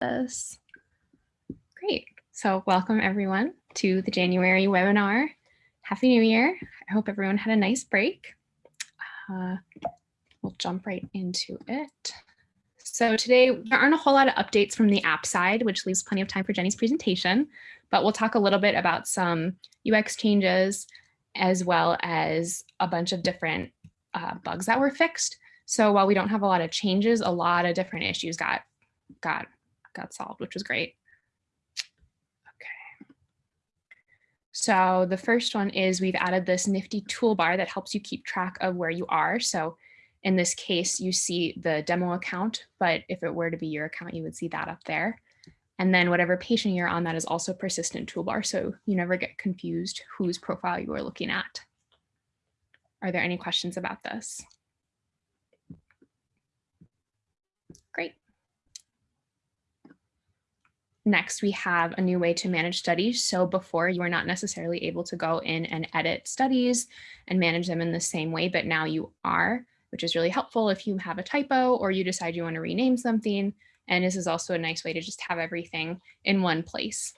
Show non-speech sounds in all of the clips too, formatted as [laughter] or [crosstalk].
this. Great. So welcome everyone to the January webinar. Happy New Year. I hope everyone had a nice break. Uh, we'll jump right into it. So today there aren't a whole lot of updates from the app side, which leaves plenty of time for Jenny's presentation, but we'll talk a little bit about some UX changes as well as a bunch of different uh, bugs that were fixed. So while we don't have a lot of changes, a lot of different issues got got got solved, which was great. Okay. So the first one is we've added this nifty toolbar that helps you keep track of where you are. So in this case, you see the demo account, but if it were to be your account, you would see that up there. And then whatever patient you're on, that is also persistent toolbar. So you never get confused whose profile you are looking at. Are there any questions about this? Great. Next, we have a new way to manage studies. So before you were not necessarily able to go in and edit studies and manage them in the same way, but now you are, which is really helpful if you have a typo or you decide you want to rename something. And this is also a nice way to just have everything in one place.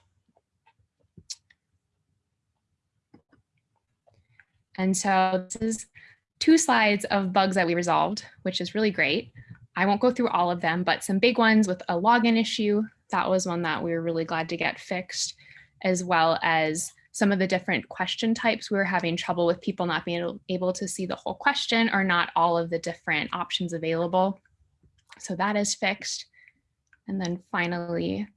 And so this is two slides of bugs that we resolved, which is really great. I won't go through all of them, but some big ones with a login issue, that was one that we were really glad to get fixed, as well as some of the different question types. We were having trouble with people not being able to see the whole question or not all of the different options available. So that is fixed. And then finally,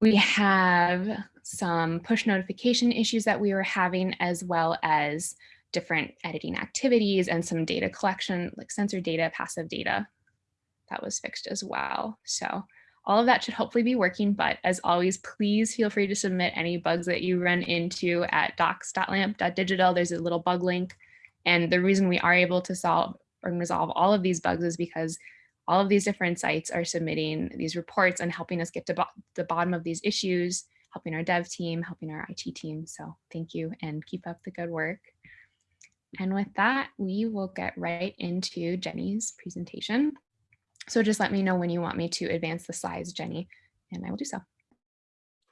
we have some push notification issues that we were having, as well as different editing activities and some data collection, like sensor data, passive data, that was fixed as well. So all of that should hopefully be working, but as always, please feel free to submit any bugs that you run into at docs.lamp.digital. There's a little bug link. And the reason we are able to solve or resolve all of these bugs is because all of these different sites are submitting these reports and helping us get to bo the bottom of these issues, helping our dev team, helping our IT team. So thank you and keep up the good work. And with that, we will get right into Jenny's presentation. So just let me know when you want me to advance the slides, Jenny, and I will do so.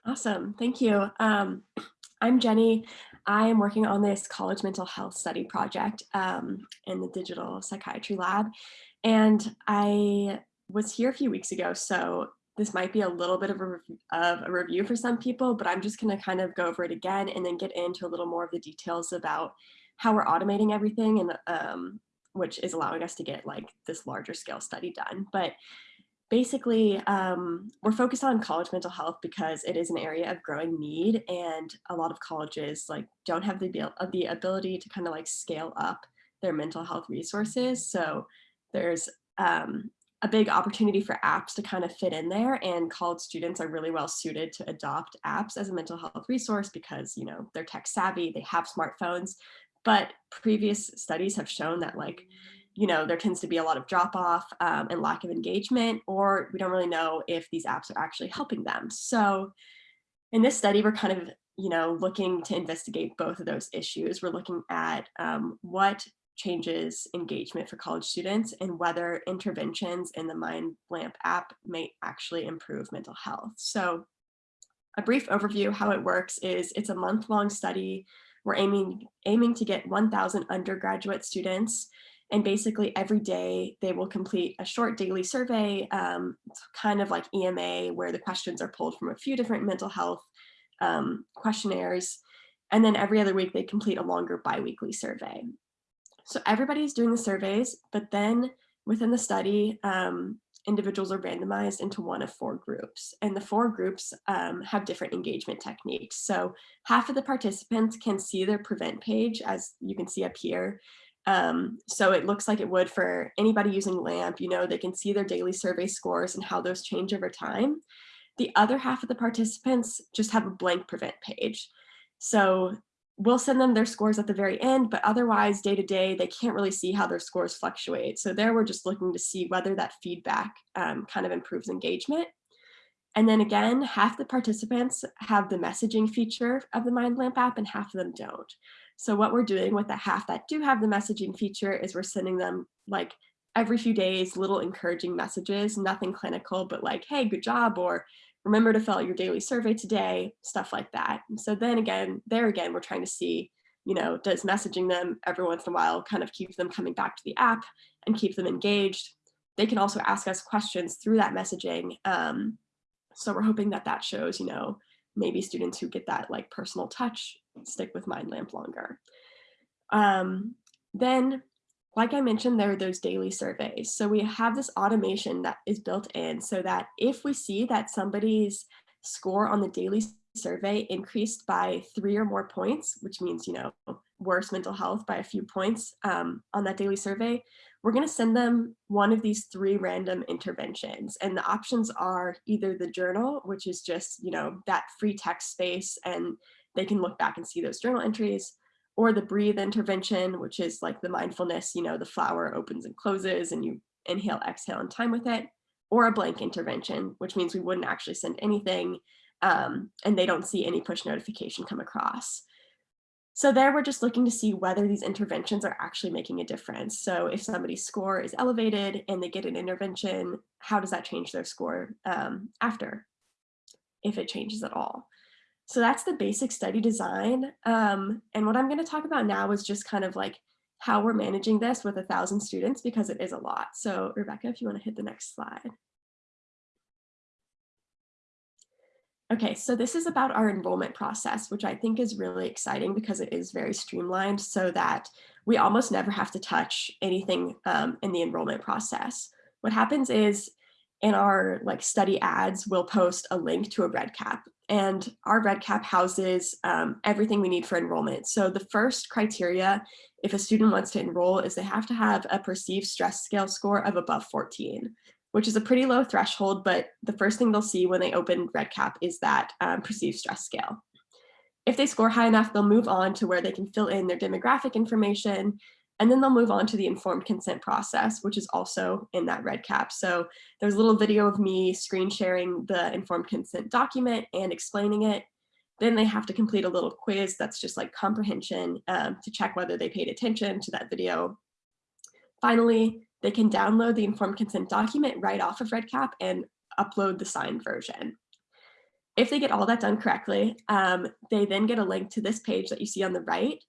Awesome, thank you. Um, [clears throat] I'm Jenny. I am working on this college mental health study project um, in the digital psychiatry lab. And I was here a few weeks ago, so this might be a little bit of a, of a review for some people, but I'm just gonna kind of go over it again and then get into a little more of the details about how we're automating everything and um, which is allowing us to get like this larger scale study done. But basically, um, we're focused on college mental health because it is an area of growing need and a lot of colleges like don't have the, uh, the ability to kind of like scale up their mental health resources. So there's um, a big opportunity for apps to kind of fit in there and college students are really well suited to adopt apps as a mental health resource because you know they're tech savvy they have smartphones but previous studies have shown that like, you know, there tends to be a lot of drop off um, and lack of engagement, or we don't really know if these apps are actually helping them. So in this study, we're kind of, you know, looking to investigate both of those issues. We're looking at um, what changes engagement for college students and whether interventions in the Mind Lamp app may actually improve mental health. So a brief overview how it works is it's a month long study we're aiming, aiming to get 1,000 undergraduate students and basically every day they will complete a short daily survey, um, kind of like EMA, where the questions are pulled from a few different mental health um, questionnaires. And then every other week they complete a longer biweekly survey. So everybody's doing the surveys, but then within the study, um, individuals are randomized into one of four groups and the four groups um, have different engagement techniques. So half of the participants can see their prevent page as you can see up here. Um, so it looks like it would for anybody using LAMP, you know, they can see their daily survey scores and how those change over time. The other half of the participants just have a blank prevent page. So we'll send them their scores at the very end, but otherwise day to day, they can't really see how their scores fluctuate. So there we're just looking to see whether that feedback um, kind of improves engagement. And then again, half the participants have the messaging feature of the MindLamp app and half of them don't. So what we're doing with the half that do have the messaging feature is we're sending them like every few days, little encouraging messages, nothing clinical, but like, hey, good job, or remember to fill out your daily survey today, stuff like that. So then again, there again, we're trying to see, you know, does messaging them every once in a while kind of keep them coming back to the app and keep them engaged. They can also ask us questions through that messaging. Um, so we're hoping that that shows, you know, maybe students who get that like personal touch stick with MindLamp longer. Um, then, like I mentioned, there are those daily surveys. So we have this automation that is built in so that if we see that somebody's score on the daily survey increased by three or more points, which means, you know, worse mental health by a few points um, on that daily survey, we're going to send them one of these three random interventions. And the options are either the journal, which is just, you know, that free text space and they can look back and see those journal entries, or the breathe intervention, which is like the mindfulness, you know, the flower opens and closes and you inhale, exhale in time with it, or a blank intervention, which means we wouldn't actually send anything um, and they don't see any push notification come across. So there we're just looking to see whether these interventions are actually making a difference. So if somebody's score is elevated and they get an intervention, how does that change their score um, after, if it changes at all? So that's the basic study design. Um, and what I'm gonna talk about now is just kind of like how we're managing this with a thousand students because it is a lot. So Rebecca, if you wanna hit the next slide. Okay, so this is about our enrollment process, which I think is really exciting because it is very streamlined so that we almost never have to touch anything um, in the enrollment process. What happens is in our like study ads, we'll post a link to a REDCap and our REDCap houses um, everything we need for enrollment. So the first criteria, if a student wants to enroll is they have to have a perceived stress scale score of above 14 which is a pretty low threshold, but the first thing they'll see when they open REDCap is that um, perceived stress scale. If they score high enough, they'll move on to where they can fill in their demographic information, and then they'll move on to the informed consent process, which is also in that REDCap. So there's a little video of me screen sharing the informed consent document and explaining it. Then they have to complete a little quiz that's just like comprehension um, to check whether they paid attention to that video. Finally, they can download the informed consent document right off of REDCap and upload the signed version. If they get all that done correctly, um, they then get a link to this page that you see on the right.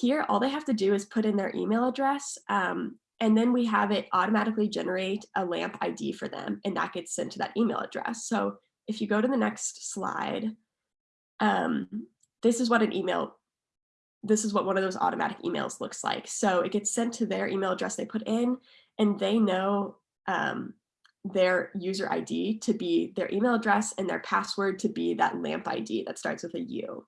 Here, all they have to do is put in their email address, um, and then we have it automatically generate a LAMP ID for them, and that gets sent to that email address. So if you go to the next slide, um, this is what an email this is what one of those automatic emails looks like. So it gets sent to their email address they put in and they know um, their user ID to be their email address and their password to be that LAMP ID that starts with a U.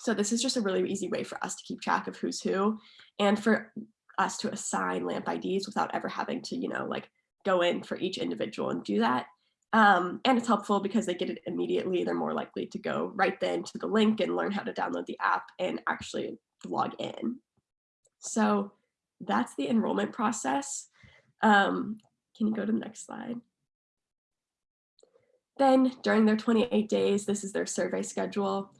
So this is just a really easy way for us to keep track of who's who and for us to assign LAMP IDs without ever having to, you know, like go in for each individual and do that. Um, and it's helpful because they get it immediately. They're more likely to go right then to the link and learn how to download the app and actually log in. So that's the enrollment process. Um, can you go to the next slide? Then during their 28 days, this is their survey schedule.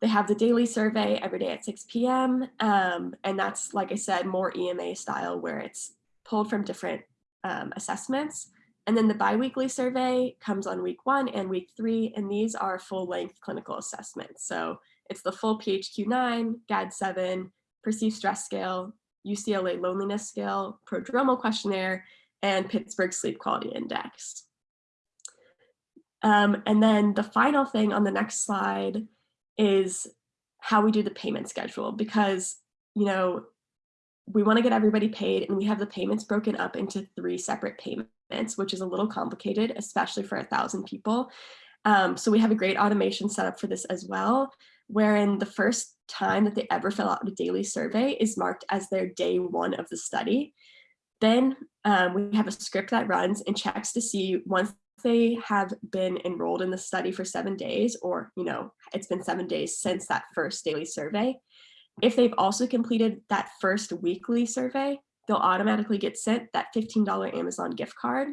They have the daily survey every day at 6 p.m. Um, and that's, like I said, more EMA style where it's pulled from different um, assessments. And then the biweekly survey comes on week one and week three, and these are full length clinical assessments. So it's the full PHQ-9, GAD-7, perceived stress scale, UCLA loneliness scale, prodromal questionnaire, and Pittsburgh sleep quality index. Um, and then the final thing on the next slide is how we do the payment schedule because, you know, we want to get everybody paid and we have the payments broken up into three separate payments, which is a little complicated, especially for a thousand people. Um, so we have a great automation set up for this as well, wherein the first time that they ever fill out a daily survey is marked as their day one of the study. Then um, we have a script that runs and checks to see once they have been enrolled in the study for seven days, or, you know, it's been seven days since that first daily survey. If they've also completed that first weekly survey, they'll automatically get sent that $15 Amazon gift card.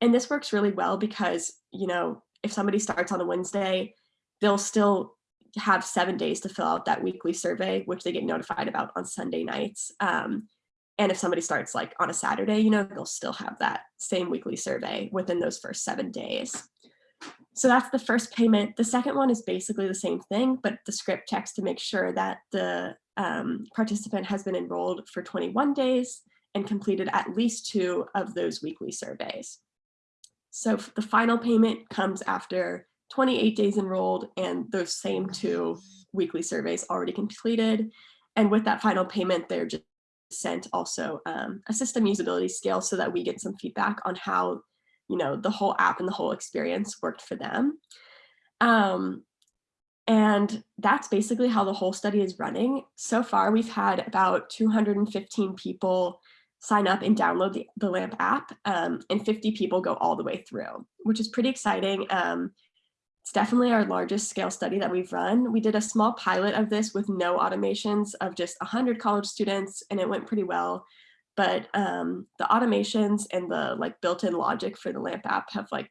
And this works really well because, you know, if somebody starts on a Wednesday, they'll still have seven days to fill out that weekly survey, which they get notified about on Sunday nights. Um, And if somebody starts like on a Saturday, you know, they'll still have that same weekly survey within those first seven days. So that's the first payment. The second one is basically the same thing, but the script checks to make sure that the um, participant has been enrolled for 21 days and completed at least two of those weekly surveys. So the final payment comes after 28 days enrolled and those same two weekly surveys already completed. And with that final payment, they're just sent also um, a system usability scale so that we get some feedback on how you know the whole app and the whole experience worked for them. Um, and that's basically how the whole study is running. So far, we've had about 215 people sign up and download the, the LAMP app, um, and 50 people go all the way through, which is pretty exciting. Um, it's definitely our largest scale study that we've run. We did a small pilot of this with no automations of just 100 college students, and it went pretty well. But um, the automations and the like built-in logic for the LAMP app have like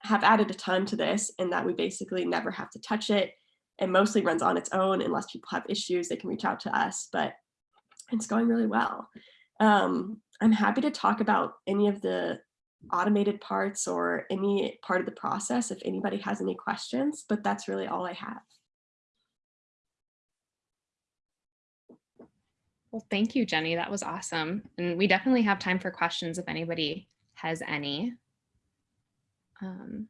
have added a ton to this, in that we basically never have to touch it. It mostly runs on its own unless people have issues, they can reach out to us, but it's going really well. Um, I'm happy to talk about any of the automated parts or any part of the process if anybody has any questions, but that's really all I have. Well, thank you, Jenny. That was awesome. And we definitely have time for questions if anybody has any. Um,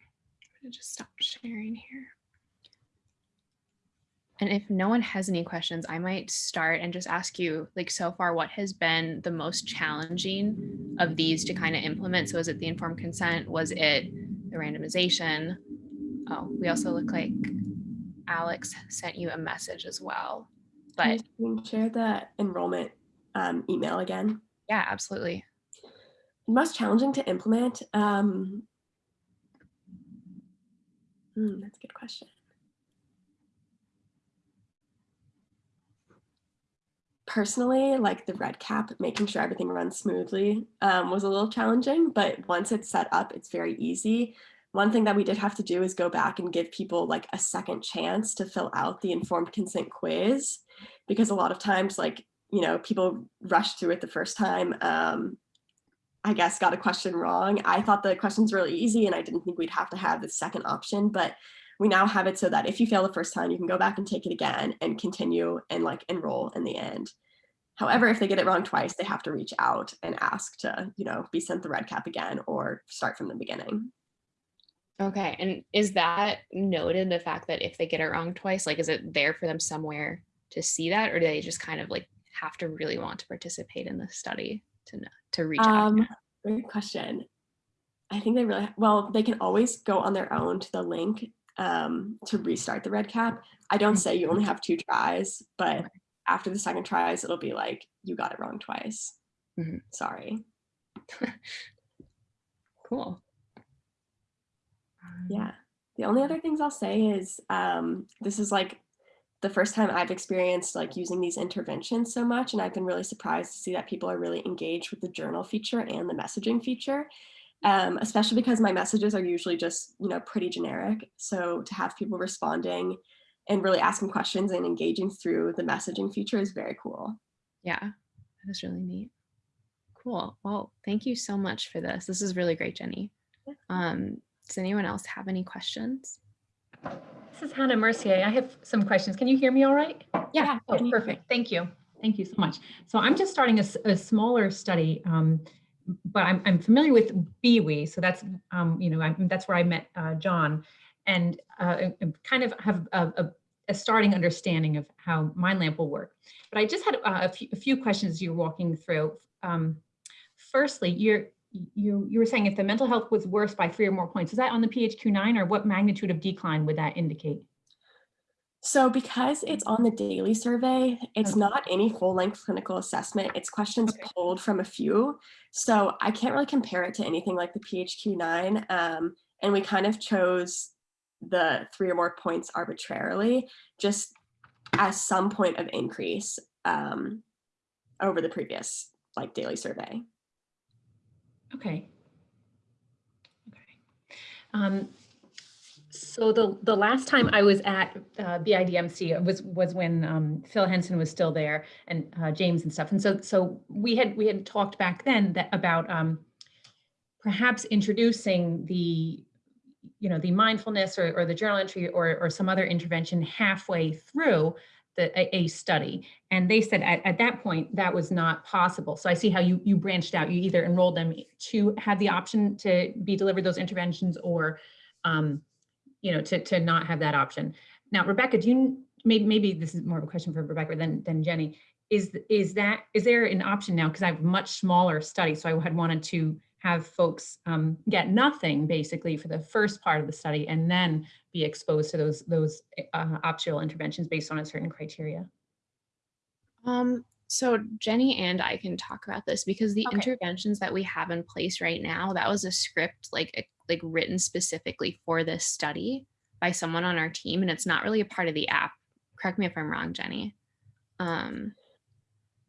I'm gonna just stop sharing here. And if no one has any questions, I might start and just ask you, like so far, what has been the most challenging of these to kind of implement? So is it the informed consent? Was it the randomization? Oh, we also look like Alex sent you a message as well. But Can you share the enrollment um, email again? yeah, absolutely. Most challenging to implement? Um, hmm, that's a good question. Personally, like the REDCap, making sure everything runs smoothly um, was a little challenging, but once it's set up, it's very easy. One thing that we did have to do is go back and give people like a second chance to fill out the informed consent quiz, because a lot of times like, you know, people rush through it the first time. Um, I guess got a question wrong. I thought the questions really easy and I didn't think we'd have to have the second option, but we now have it so that if you fail the first time, you can go back and take it again and continue and like enroll in the end. However, if they get it wrong twice, they have to reach out and ask to, you know, be sent the REDCap again or start from the beginning. Okay. And is that noted the fact that if they get it wrong twice, like is it there for them somewhere to see that or do they just kind of like have to really want to participate in the study to know, to reach out? Um, great question. I think they really, well, they can always go on their own to the link um, to restart the REDCap. I don't say you only have two tries, but after the second tries, it'll be like, you got it wrong twice. Mhm. Sorry. [laughs] Cool. Um, Yeah. The only other things I'll say is um, this is like the first time I've experienced like using these interventions so much. And I've been really surprised to see that people are really engaged with the journal feature and the messaging feature, um, especially because my messages are usually just, you know, pretty generic. So to have people responding and really asking questions and engaging through the messaging feature is very cool. Yeah, that is really neat. Cool. Well, thank you so much for this. This is really great, Jenny. Um, does anyone else have any questions? This is Hannah Mercier. I have some questions. Can you hear me all right? Yeah. Oh, perfect. Thank you. Thank you so much. So I'm just starting a smaller study, um, but I'm, I'm familiar with BWE. So that's, um, you know, I, that's where I met uh, John and uh, kind of have a, a, a starting understanding of how MindLamp will work. But I just had uh, a, few, a few questions you're walking through. Um, firstly, you're, you, you were saying if the mental health was worse by three or more points, is that on the PHQ-9 or what magnitude of decline would that indicate? So because it's on the daily survey, it's Okay. not any full length clinical assessment. It's questions Okay. pulled from a few. So I can't really compare it to anything like the PHQ-9. Um, and we kind of chose the three or more points arbitrarily, just as some point of increase um, over the previous like daily survey. Okay. Okay. Um, So the, the last time I was at uh, BIDMC was, was when um, Phil Henson was still there and uh, James and stuff. And so, so we had, we had talked back then that about um, perhaps introducing the, you know, the mindfulness or, or the journal entry or, or some other intervention halfway through the, a, a study. And they said at, at that point, that was not possible. So I see how you, you branched out. You either enrolled them to have the option to be delivered those interventions or um, you know, to, to not have that option. Now, Rebecca, do you, maybe, maybe this is more of a question for Rebecca than, than Jenny. Is, is that, is there an option now? Because I have much smaller study, so I had wanted to have folks um, get nothing basically for the first part of the study and then be exposed to those, those uh, optional interventions based on a certain criteria. Um, so Jenny and I can talk about this because the Okay. interventions that we have in place right now, that was a script like like written specifically for this study by someone on our team, and it's not really a part of the app. Correct me if I'm wrong, Jenny. Um,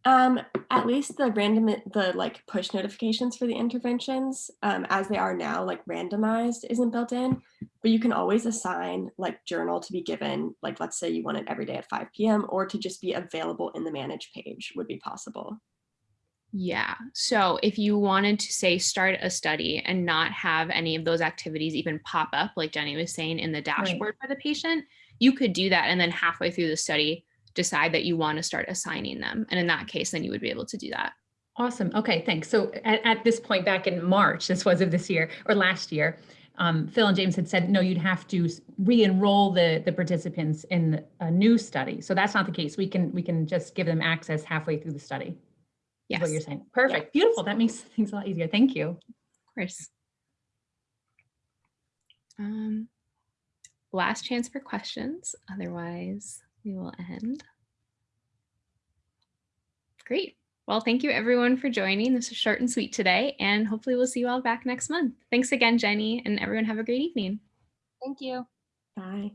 Um, at least the random, the like push notifications for the interventions, um, as they are now, like randomized isn't built in, but you can always assign like journal to be given, like let's say you want it every day at 5 p.m. or to just be available in the manage page would be possible. yeah. So if you wanted to say start a study and not have any of those activities even pop up, like Jenny was saying in the dashboard for the patient, you could do that and then halfway through the study decide that you want to start assigning them. And in that case, then you would be able to do that. Awesome. Okay, thanks. So at, at this point back in March, this was of this year or last year, um, Phil and James had said, no, you'd have to re-enroll the, the participants in a new study. So that's not the case. We can, we can just give them access halfway through the study. Yes, What you're saying. Perfect. Beautiful. That makes things a lot easier. Thank you. of course. Um, last chance for questions. Otherwise, we will end. Great. Well, thank you everyone for joining. This is short and sweet today, and hopefully we'll see you all back next month. Thanks again, Jenny, and everyone have a great evening. Thank you. Bye.